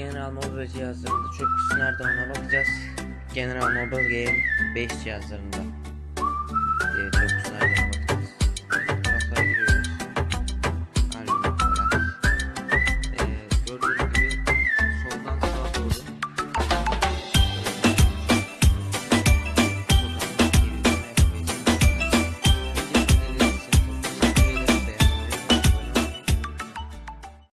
General Mobile cihazlarında çok kutusu nerede ona bakacağız. General Mobile Game 5 cihazlarında.